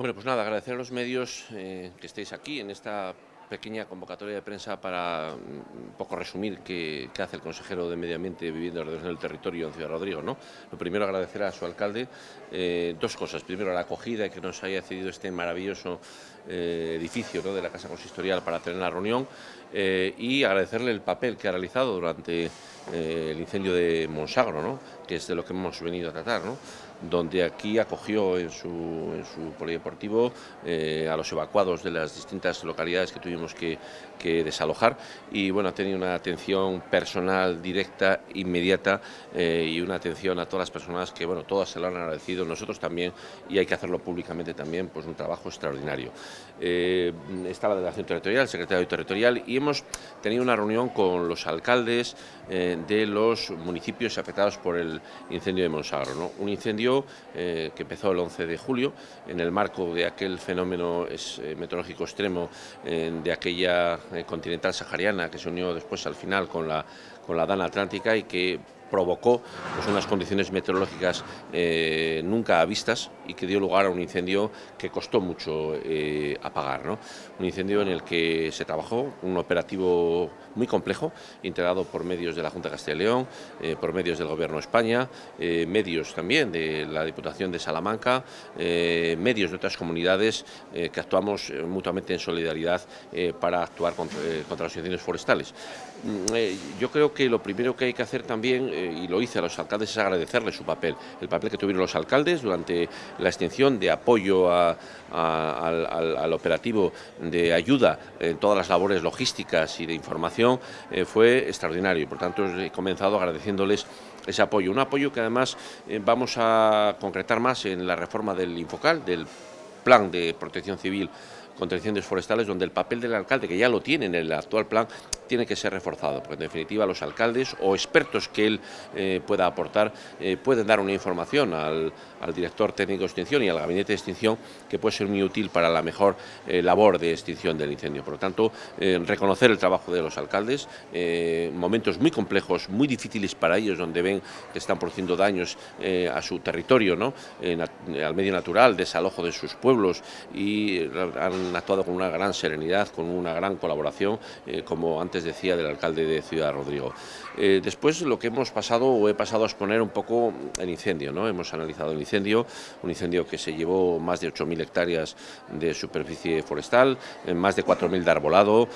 Bueno, pues nada, agradecer a los medios eh, que estéis aquí en esta pequeña convocatoria de prensa para mm, un poco resumir qué, hace el consejero de Medio Ambiente viviendo alrededor del territorio en Ciudad Rodrigo. ¿no? Lo primero, agradecer a su alcalde eh, dos cosas. Primero, la acogida y que nos haya cedido este maravilloso eh, edificio de la Casa Consistorial para tener la reunión y agradecerle el papel que ha realizado durante el incendio de Monsagro, ¿no? que es de lo que hemos venido a tratar. ¿no? Donde aquí acogió en su, polideportivo eh, a los evacuados de las distintas localidades que tuvimos que, desalojar y bueno, ha tenido una atención personal directa, inmediata eh, y una atención a todas las personas que bueno, todas se lo han agradecido, nosotros también y hay que hacerlo públicamente también, pues un trabajo extraordinario. Eh, está la delegación territorial, el secretario territorial y hemos tenido una reunión con los alcaldes de los municipios afectados por el incendio de Monsagro, ¿no? un incendio eh, que empezó el 11 de julio en el marco de aquel fenómeno eh, meteorológico extremo de aquella eh, continental sahariana que se unió después al final con la, con la Dana Atlántica y que provocó pues, unas condiciones meteorológicas nunca vistas y que dio lugar a un incendio que costó mucho apagar. Un incendio en el que se trabajó un operativo muy complejo, integrado por medios de la Junta de Castilla y León, eh, por medios del Gobierno de España, eh, medios también de la Diputación de Salamanca, eh, medios de otras comunidades que actuamos mutuamente en solidaridad para actuar contra, los incendios forestales. Mm, yo creo que lo primero que hay que hacer también, y lo hice a los alcaldes, es agradecerles su papel, el papel que tuvieron los alcaldes durante la extensión de apoyo al operativo de ayuda en todas las labores logísticas y de información eh, fue extraordinario. Por tanto, he comenzado agradeciéndoles ese apoyo. Un apoyo que además eh, vamos a concretar más en la reforma del Infocal, del Plan de Protección Civil contra incendios forestales, donde el papel del alcalde, que ya lo tiene en el actual plan, tiene que ser reforzado, porque en definitiva los alcaldes o expertos que él eh, pueda aportar pueden dar una información al, al director técnico de extinción y al gabinete de extinción que puede ser muy útil para la mejor eh, labor de extinción del incendio. Por lo tanto, eh, reconocer el trabajo de los alcaldes, eh, momentos muy complejos, muy difíciles para ellos, donde ven que están produciendo daños a su territorio, ¿no? al medio natural, desalojo de sus pueblos y han actuado con una gran serenidad, con una gran colaboración, como antes decía del alcalde de Ciudad Rodrigo. después lo que hemos pasado o he pasado a exponer un poco el incendio, ¿no? hemos analizado el incendio un incendio que se llevó más de 8.000 hectáreas de superficie forestal, en más de 4.000 de arbolado,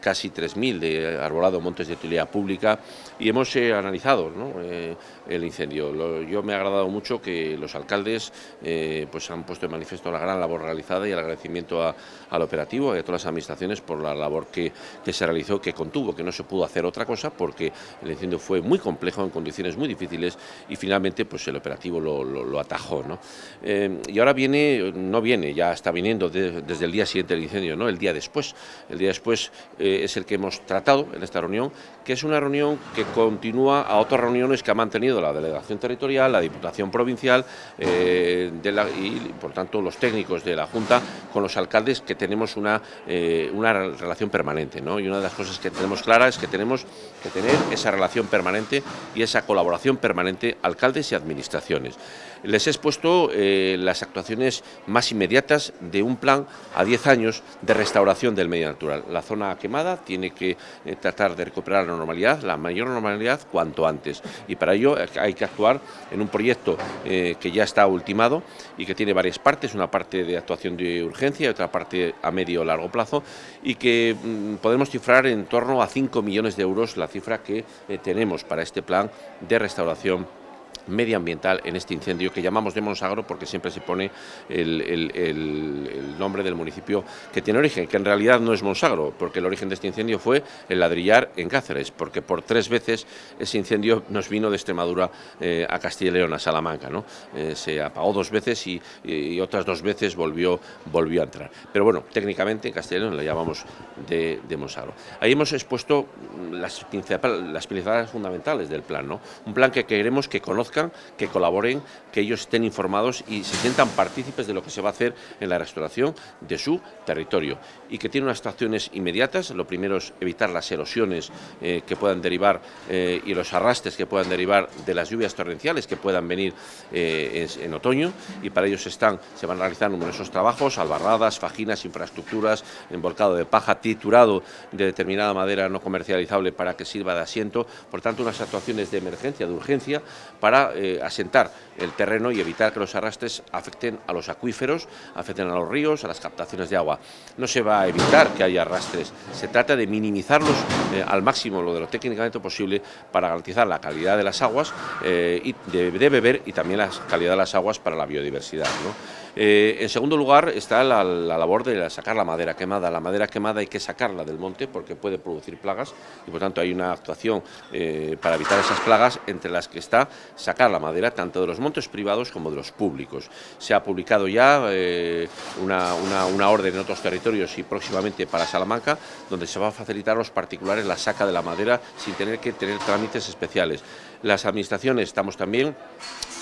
casi 3.000 de arbolado montes de utilidad pública y hemos eh, analizado eh, el incendio. yo me ha agradado mucho que los alcaldes eh, pues han puesto en manifiesto la gran labor realizada y el agradecimiento al operativo y a todas las administraciones por la labor que, que se realizó, que contuvo, que no se pudo hacer otra cosa porque el incendio fue muy complejo, en condiciones muy difíciles y finalmente pues el operativo lo, lo, atajó. ¿no? Eh, y ahora viene, no viene, ya está viniendo desde el día siguiente del incendio, ¿no? el día después. El día después eh, es el que hemos tratado en esta reunión, que es una reunión que continúa a otras reuniones que ha mantenido la Delegación Territorial, la Diputación Provincial eh, y, por tanto, los técnicos de la Junta con los alcaldes que tenemos una, una relación permanente. Y una de las cosas que tenemos clara es que tenemos que tener esa relación permanente y esa colaboración permanente alcaldes y administraciones. Les he expuesto eh, las actuaciones más inmediatas de un plan a 10 años de restauración del medio natural. La zona quemada tiene que eh, tratar de recuperar la normalidad, la mayor normalidad, cuanto antes. Y para ello hay que actuar en un proyecto eh, que ya está ultimado y que tiene varias partes, una parte de actuación de urgencia y otra parte a medio o largo plazo, y que mm, podemos cifrar en torno a 5 millones de euros la cifra que tenemos para este plan de restauración medioambiental en este incendio que llamamos de Monsagro porque siempre se pone el, nombre del municipio que tiene origen, que en realidad no es Monsagro, porque el origen de este incendio fue el ladrillar en Cáceres, porque por tres veces ese incendio nos vino de Extremadura eh, a Castilla y León, a Salamanca. ¿no? Eh, se apagó dos veces y, otras dos veces volvió, volvió a entrar. Pero bueno, técnicamente en Castilla y León la llamamos de, de Monsagro. Ahí hemos expuesto las, las principales fundamentales del plan, ¿no? un plan que queremos que conozca que colaboren, que ellos estén informados y se sientan partícipes de lo que se va a hacer en la restauración de su territorio. Y que tiene unas acciones inmediatas. Lo primero es evitar las erosiones eh, que puedan derivar eh, y los arrastres que puedan derivar de las lluvias torrenciales que puedan venir eh, en, otoño. Y para ellos están, se van a realizar numerosos trabajos, albarradas, fajinas, infraestructuras, embolcado de paja, triturado de determinada madera no comercializable para que sirva de asiento, por tanto unas actuaciones de emergencia, de urgencia, para asentar el terreno y evitar que los arrastres afecten a los acuíferos, afecten a los ríos, a las captaciones de agua. No se va a evitar que haya arrastres, se trata de minimizarlos eh, al máximo, lo de lo técnicamente posible, para garantizar la calidad de las aguas eh, y de, de, beber y también la calidad de las aguas para la biodiversidad. ¿no? Eh, en segundo lugar está la, la, labor de sacar la madera quemada. La madera quemada hay que sacarla del monte porque puede producir plagas y por tanto hay una actuación eh, para evitar esas plagas entre las que está sacar la madera tanto de los montes privados como de los públicos. Se ha publicado ya eh, una, una, orden en otros territorios y próximamente para Salamanca donde se va a facilitar a los particulares la saca de la madera sin tener que tener trámites especiales. Las administraciones estamos también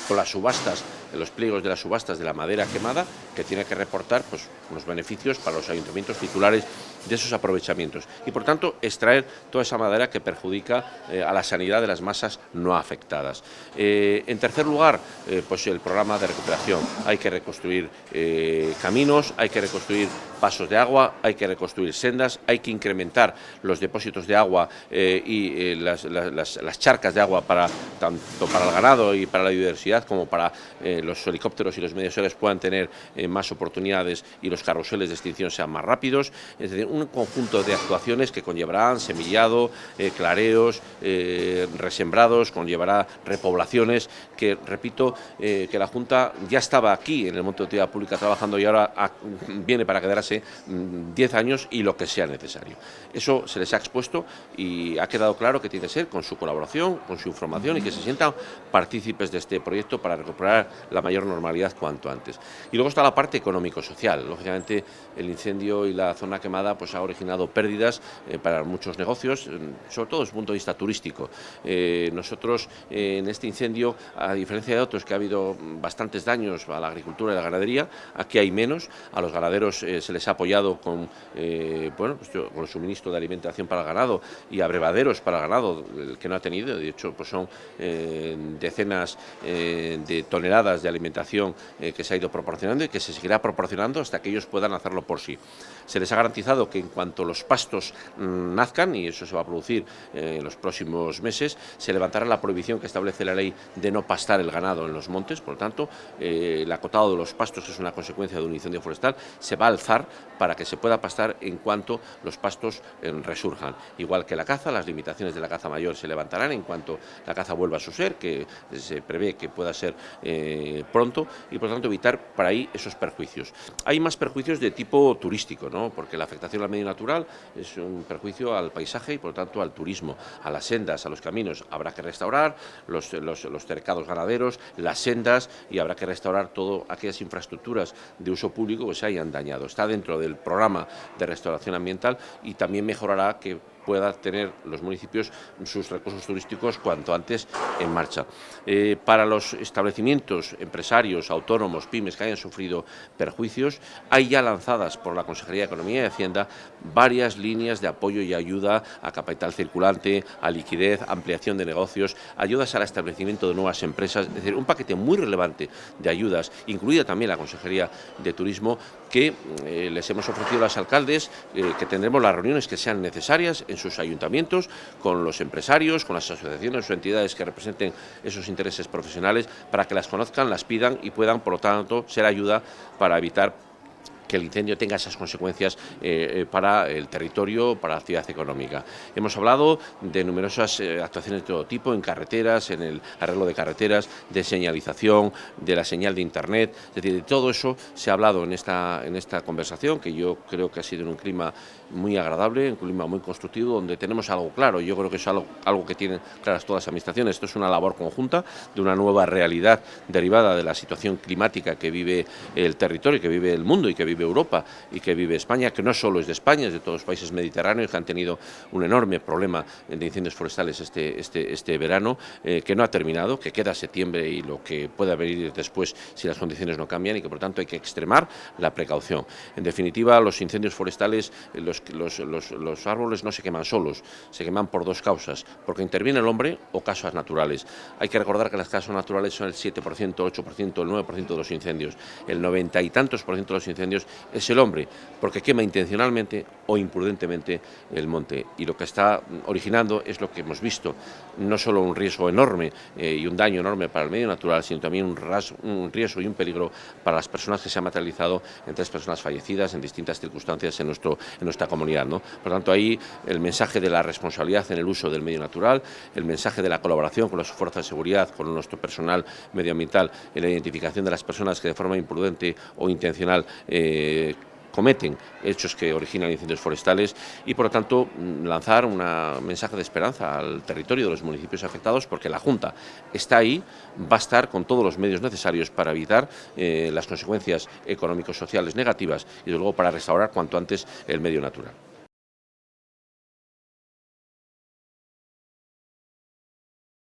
con las subastas, los pliegos de las subastas de la madera quemada, que tiene que reportar pues, unos beneficios para los ayuntamientos titulares de esos aprovechamientos y por tanto extraer toda esa madera que perjudica eh, a la sanidad de las masas no afectadas. Eh, en tercer lugar, eh, pues el programa de recuperación. Hay que reconstruir eh, caminos, hay que reconstruir pasos de agua, hay que reconstruir sendas, hay que incrementar los depósitos de agua eh, y las, charcas de agua para tanto para el ganado y para la biodiversidad como para los helicópteros y los medios aéreos puedan tener más oportunidades y los carruseles de extinción sean más rápidos. Es decir, un conjunto de actuaciones que conllevarán semillado, eh, clareos, eh, resembrados, conllevará repoblaciones, que repito, eh, que la Junta ya estaba aquí en el Monte de Utilidad Pública trabajando y ahora a, viene para quedarse 10 mm, años y lo que sea necesario. Eso se les ha expuesto y ha quedado claro que tiene que ser con su colaboración, con su información y que se sientan partícipes de este proyecto para recuperar la mayor normalidad cuanto antes. Y luego está la parte económico-social. Lógicamente, el incendio y la zona quemada pues ha originado pérdidas eh, para muchos negocios, sobre todo desde el punto de vista turístico. Eh, nosotros eh, en este incendio, a diferencia de otros que ha habido bastantes daños a la agricultura y la ganadería, aquí hay menos, a los ganaderos se les ha apoyado con, bueno, pues con el suministro de alimentación para el ganado y abrevaderos para el ganado, el que no ha tenido, de hecho pues son decenas de toneladas de alimentación que se ha ido proporcionando y que se seguirá proporcionando hasta que ellos puedan hacerlo por sí. Se les ha garantizado que en cuanto los pastos mmm, nazcan, y eso se va a producir eh, en los próximos meses, se levantará la prohibición que establece la ley de no pastar el ganado en los montes, por lo tanto, eh, el acotado de los pastos, es una consecuencia de un incendio forestal, se va a alzar para que se pueda pastar en cuanto los pastos eh, resurjan. Igual que la caza, las limitaciones de la caza mayor se levantarán en cuanto la caza vuelva a su ser, que se prevé que pueda ser eh, pronto, y por lo tanto evitar para ahí esos perjuicios. Hay más perjuicios de tipo turístico, ¿no? porque la afectación al medio natural es un perjuicio al paisaje y por lo tanto al turismo, a las sendas, a los caminos. Habrá que restaurar los, los, los cercados ganaderos, las sendas y habrá que restaurar todas aquellas infraestructuras de uso público que se hayan dañado. Está dentro del programa de restauración ambiental y también mejorará que pueda tener los municipios sus recursos turísticos cuanto antes en marcha. Eh, para los establecimientos, empresarios, autónomos, pymes que hayan sufrido perjuicios, hay ya lanzadas por la Consejería de Economía y Hacienda varias líneas de apoyo y ayuda a capital circulante, a liquidez, ampliación de negocios, ayudas al establecimiento de nuevas empresas, es decir, un paquete muy relevante de ayudas, incluida también la Consejería de Turismo, que eh, les hemos ofrecido a los alcaldes, eh, que tendremos las reuniones que sean necesarias en sus ayuntamientos, con los empresarios, con las asociaciones o entidades que representen esos intereses profesionales, para que las conozcan, las pidan y puedan, por lo tanto, ser ayuda para evitar que el incendio tenga esas consecuencias eh, eh, para el territorio, para la actividad económica. Hemos hablado de numerosas eh, actuaciones de todo tipo, en carreteras, en el arreglo de carreteras, de señalización, de la señal de Internet, es decir, de todo eso se ha hablado en esta, en esta conversación, que yo creo que ha sido en un clima muy agradable, un clima muy constructivo, donde tenemos algo claro, yo creo que es algo, algo que tienen claras todas las administraciones, esto es una labor conjunta de una nueva realidad derivada de la situación climática que vive el territorio, que vive el mundo y que vive Europa y que vive España, que no solo es de España, es de todos los países mediterráneos que han tenido un enorme problema de incendios forestales este, este, este verano, eh, que no ha terminado, que queda septiembre y lo que pueda venir después si las condiciones no cambian y que por tanto hay que extremar la precaución. En definitiva, los incendios forestales, eh, los, los, los, árboles no se queman solos, se queman por dos causas, porque interviene el hombre o causas naturales. Hay que recordar que las causas naturales son el 7%, 8%, el 9% de los incendios. El 90 y tantos por ciento de los incendios es el hombre, porque quema intencionalmente o imprudentemente el monte. Y lo que está originando es lo que hemos visto, no solo un riesgo enorme eh, y un daño enorme para el medio natural, sino también un, riesgo y un peligro para las personas que se han materializado en tres personas fallecidas en distintas circunstancias en, nuestro, en nuestra comunidad. ¿no? Por tanto, ahí el mensaje de la responsabilidad en el uso del medio natural, el mensaje de la colaboración con las fuerzas de seguridad, con nuestro personal medioambiental en la identificación de las personas que de forma imprudente o intencional eh, cometen hechos que originan incendios forestales y por lo tanto mm, lanzar un mensaje de esperanza al territorio de los municipios afectados porque la Junta está ahí, va a estar con todos los medios necesarios para evitar eh, las consecuencias económicos sociales negativas y luego para restaurar cuanto antes el medio natural.